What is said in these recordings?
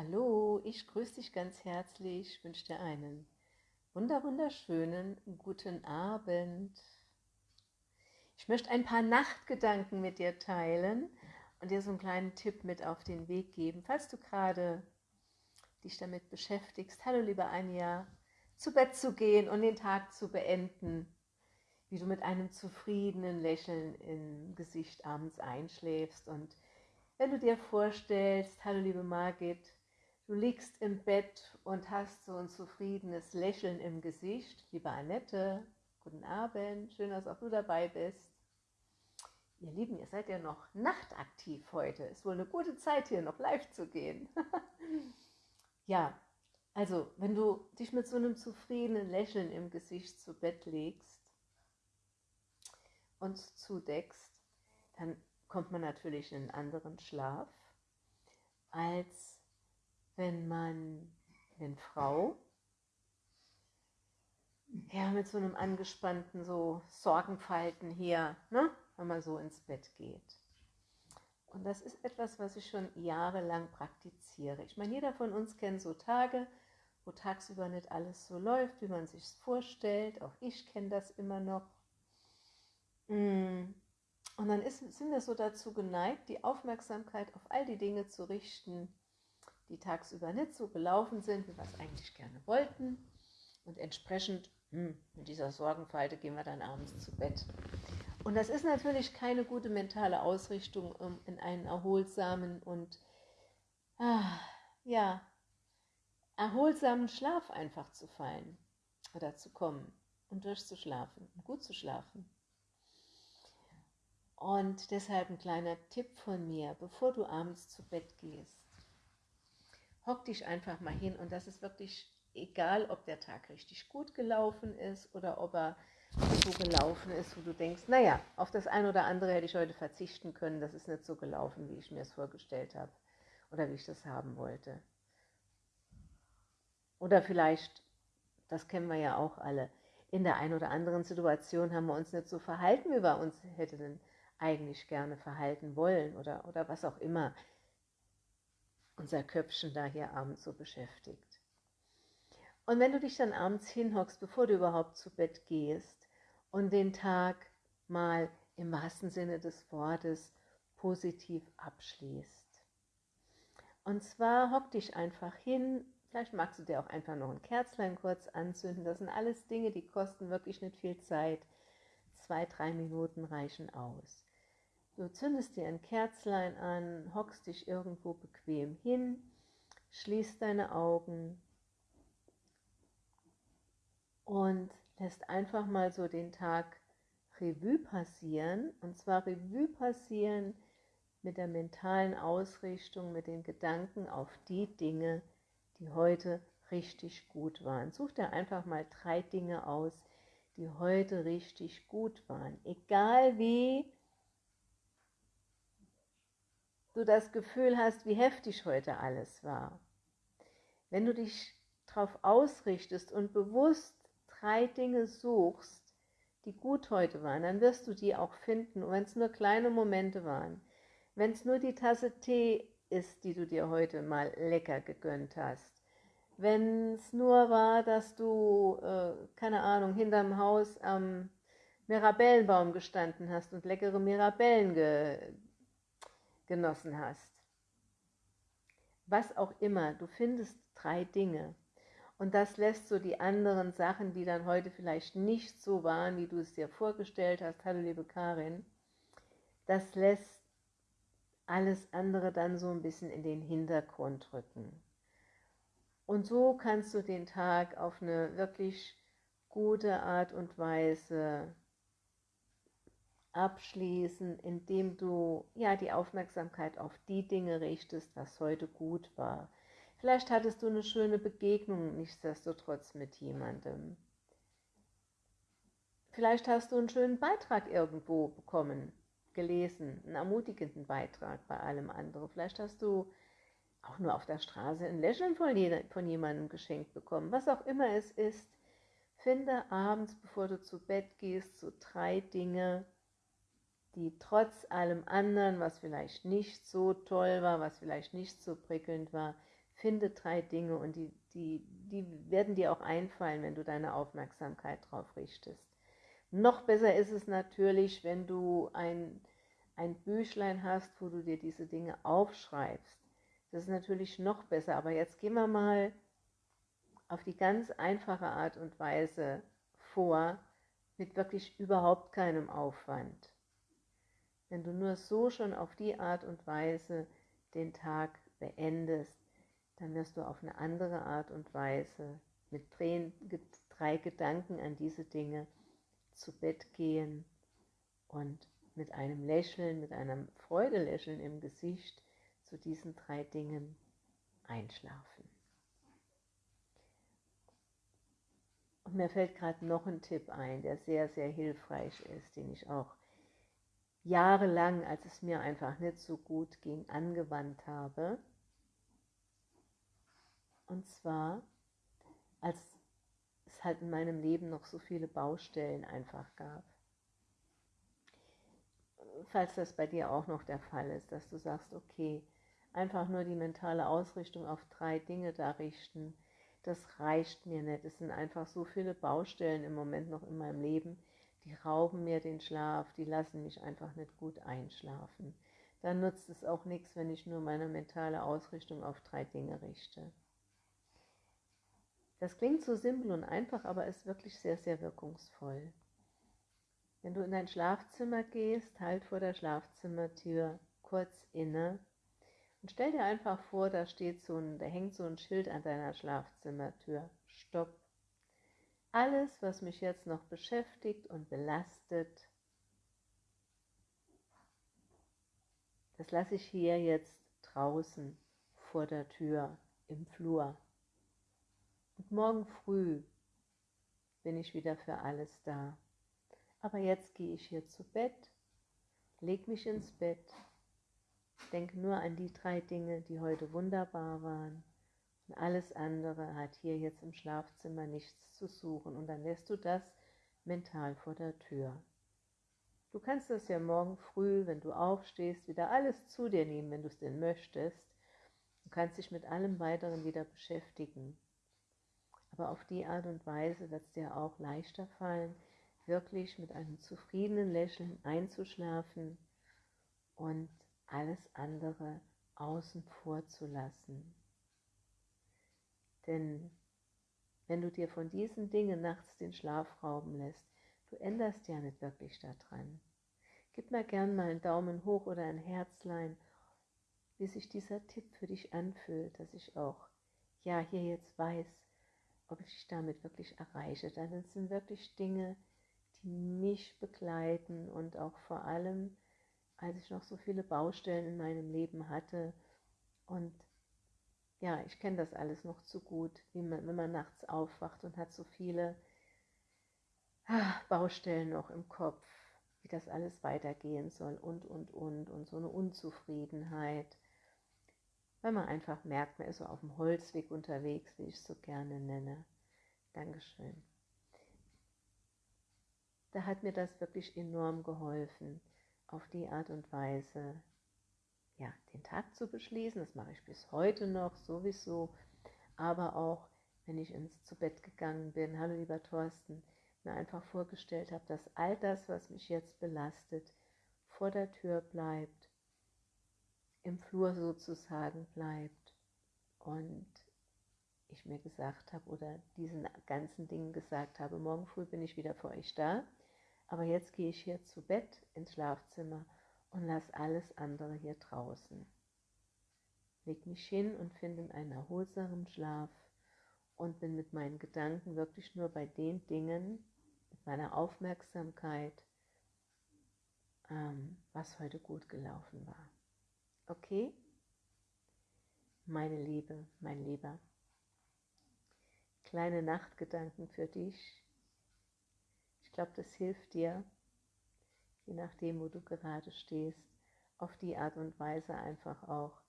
Hallo, ich grüße dich ganz herzlich, ich wünsche dir einen wunder wunderschönen guten Abend. Ich möchte ein paar Nachtgedanken mit dir teilen und dir so einen kleinen Tipp mit auf den Weg geben, falls du gerade dich damit beschäftigst. Hallo liebe Anja, zu Bett zu gehen und den Tag zu beenden, wie du mit einem zufriedenen Lächeln im Gesicht abends einschläfst und wenn du dir vorstellst, hallo liebe Margit, Du liegst im Bett und hast so ein zufriedenes Lächeln im Gesicht. Liebe Annette, guten Abend, schön, dass auch du dabei bist. Ihr Lieben, ihr seid ja noch nachtaktiv heute. Ist wohl eine gute Zeit hier noch live zu gehen. ja, also wenn du dich mit so einem zufriedenen Lächeln im Gesicht zu Bett legst und zudeckst, dann kommt man natürlich in einen anderen Schlaf als wenn man, wenn Frau, ja, mit so einem angespannten, so Sorgenfalten hier, ne, wenn man so ins Bett geht. Und das ist etwas, was ich schon jahrelang praktiziere. Ich meine, jeder von uns kennt so Tage, wo tagsüber nicht alles so läuft, wie man sich vorstellt. Auch ich kenne das immer noch. Mm. Und dann ist, sind wir so dazu geneigt, die Aufmerksamkeit auf all die Dinge zu richten, die tagsüber nicht so gelaufen sind, wie wir es eigentlich gerne wollten. Und entsprechend hm, mit dieser Sorgenfalte gehen wir dann abends zu Bett. Und das ist natürlich keine gute mentale Ausrichtung, um in einen erholsamen und ah, ja, erholsamen Schlaf einfach zu fallen oder zu kommen und durchzuschlafen und gut zu schlafen. Und deshalb ein kleiner Tipp von mir, bevor du abends zu Bett gehst hock dich einfach mal hin und das ist wirklich egal, ob der Tag richtig gut gelaufen ist oder ob er so gelaufen ist, wo du denkst, naja, auf das eine oder andere hätte ich heute verzichten können, das ist nicht so gelaufen, wie ich mir es vorgestellt habe oder wie ich das haben wollte. Oder vielleicht, das kennen wir ja auch alle, in der einen oder anderen Situation haben wir uns nicht so verhalten, wie wir uns hätten eigentlich gerne verhalten wollen oder, oder was auch immer unser Köpfchen da hier abends so beschäftigt. Und wenn du dich dann abends hinhockst, bevor du überhaupt zu Bett gehst und den Tag mal im wahrsten Sinne des Wortes positiv abschließt. Und zwar hock dich einfach hin, vielleicht magst du dir auch einfach noch ein Kerzlein kurz anzünden. Das sind alles Dinge, die kosten wirklich nicht viel Zeit. Zwei, drei Minuten reichen aus. Du zündest dir ein Kerzlein an, hockst dich irgendwo bequem hin, schließt deine Augen und lässt einfach mal so den Tag Revue passieren. Und zwar Revue passieren mit der mentalen Ausrichtung, mit den Gedanken auf die Dinge, die heute richtig gut waren. Such dir einfach mal drei Dinge aus, die heute richtig gut waren. Egal wie du das Gefühl hast, wie heftig heute alles war. Wenn du dich darauf ausrichtest und bewusst drei Dinge suchst, die gut heute waren, dann wirst du die auch finden, und wenn es nur kleine Momente waren, wenn es nur die Tasse Tee ist, die du dir heute mal lecker gegönnt hast, wenn es nur war, dass du, äh, keine Ahnung, hinterm Haus am Mirabellenbaum gestanden hast und leckere Mirabellen ge genossen hast. Was auch immer, du findest drei Dinge. Und das lässt so die anderen Sachen, die dann heute vielleicht nicht so waren, wie du es dir vorgestellt hast, hallo liebe Karin, das lässt alles andere dann so ein bisschen in den Hintergrund rücken. Und so kannst du den Tag auf eine wirklich gute Art und Weise abschließen, indem du ja die Aufmerksamkeit auf die Dinge richtest, was heute gut war. Vielleicht hattest du eine schöne Begegnung nichtsdestotrotz mit jemandem. Vielleicht hast du einen schönen Beitrag irgendwo bekommen, gelesen, einen ermutigenden Beitrag bei allem anderen. Vielleicht hast du auch nur auf der Straße ein Lächeln von, jemandem geschenkt bekommen. Was auch immer es ist, finde abends, bevor du zu Bett gehst, so drei Dinge, die trotz allem anderen, was vielleicht nicht so toll war, was vielleicht nicht so prickelnd war, Finde drei Dinge und die, die, die werden dir auch einfallen, wenn du deine Aufmerksamkeit drauf richtest. Noch besser ist es natürlich, wenn du ein, ein Büchlein hast, wo du dir diese Dinge aufschreibst. Das ist natürlich noch besser, aber jetzt gehen wir mal auf die ganz einfache Art und Weise vor, mit wirklich überhaupt keinem Aufwand. Wenn du nur so schon auf die Art und Weise den Tag beendest, dann wirst du auf eine andere Art und Weise mit drei Gedanken an diese Dinge zu Bett gehen und mit einem Lächeln, mit einem Freudelächeln im Gesicht zu diesen drei Dingen einschlafen. Und mir fällt gerade noch ein Tipp ein, der sehr, sehr hilfreich ist, den ich auch jahrelang, als es mir einfach nicht so gut ging, angewandt habe. Und zwar, als es halt in meinem Leben noch so viele Baustellen einfach gab. Falls das bei dir auch noch der Fall ist, dass du sagst, okay, einfach nur die mentale Ausrichtung auf drei Dinge da richten, das reicht mir nicht. Es sind einfach so viele Baustellen im Moment noch in meinem Leben, die rauben mir den Schlaf, die lassen mich einfach nicht gut einschlafen. Dann nutzt es auch nichts, wenn ich nur meine mentale Ausrichtung auf drei Dinge richte. Das klingt so simpel und einfach, aber ist wirklich sehr, sehr wirkungsvoll. Wenn du in dein Schlafzimmer gehst, halt vor der Schlafzimmertür kurz inne und stell dir einfach vor, da steht so ein, da hängt so ein Schild an deiner Schlafzimmertür. Stopp. Alles, was mich jetzt noch beschäftigt und belastet, das lasse ich hier jetzt draußen vor der Tür im Flur. Und morgen früh bin ich wieder für alles da. Aber jetzt gehe ich hier zu Bett, leg mich ins Bett Denk nur an die drei Dinge, die heute wunderbar waren. Und alles andere hat hier jetzt im Schlafzimmer nichts zu suchen. Und dann lässt du das mental vor der Tür. Du kannst das ja morgen früh, wenn du aufstehst, wieder alles zu dir nehmen, wenn du es denn möchtest. Du kannst dich mit allem weiteren wieder beschäftigen. Aber auf die Art und Weise wird es dir auch leichter fallen, wirklich mit einem zufriedenen Lächeln einzuschlafen und alles andere außen vor zu lassen. Denn wenn du dir von diesen Dingen nachts den Schlaf rauben lässt, du änderst ja nicht wirklich daran. Gib mir gern mal einen Daumen hoch oder ein Herzlein, wie sich dieser Tipp für dich anfühlt, dass ich auch, ja, hier jetzt weiß, ob ich dich damit wirklich erreiche. Denn es sind wirklich Dinge, die mich begleiten und auch vor allem als ich noch so viele Baustellen in meinem Leben hatte. Und ja, ich kenne das alles noch zu gut, wie man, wenn man nachts aufwacht und hat so viele ah, Baustellen noch im Kopf, wie das alles weitergehen soll und, und, und, und so eine Unzufriedenheit, weil man einfach merkt, man ist so auf dem Holzweg unterwegs, wie ich es so gerne nenne. Dankeschön. Da hat mir das wirklich enorm geholfen auf die Art und Weise ja, den Tag zu beschließen. Das mache ich bis heute noch sowieso, aber auch wenn ich ins zu Bett gegangen bin, hallo lieber Thorsten, mir einfach vorgestellt habe, dass all das, was mich jetzt belastet, vor der Tür bleibt, im Flur sozusagen bleibt. Und ich mir gesagt habe oder diesen ganzen Dingen gesagt habe, morgen früh bin ich wieder für euch da. Aber jetzt gehe ich hier zu Bett ins Schlafzimmer und lasse alles andere hier draußen. Leg mich hin und finde einen erholsamen Schlaf und bin mit meinen Gedanken wirklich nur bei den Dingen, mit meiner Aufmerksamkeit, ähm, was heute gut gelaufen war. Okay? Meine Liebe, mein Lieber. Kleine Nachtgedanken für dich glaube, das hilft dir, je nachdem, wo du gerade stehst, auf die Art und Weise einfach auch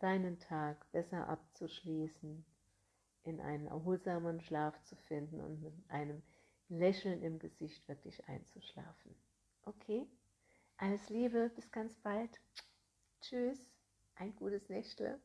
deinen Tag besser abzuschließen, in einen erholsamen Schlaf zu finden und mit einem Lächeln im Gesicht wirklich einzuschlafen. Okay? Alles Liebe, bis ganz bald. Tschüss, ein gutes Nächtle.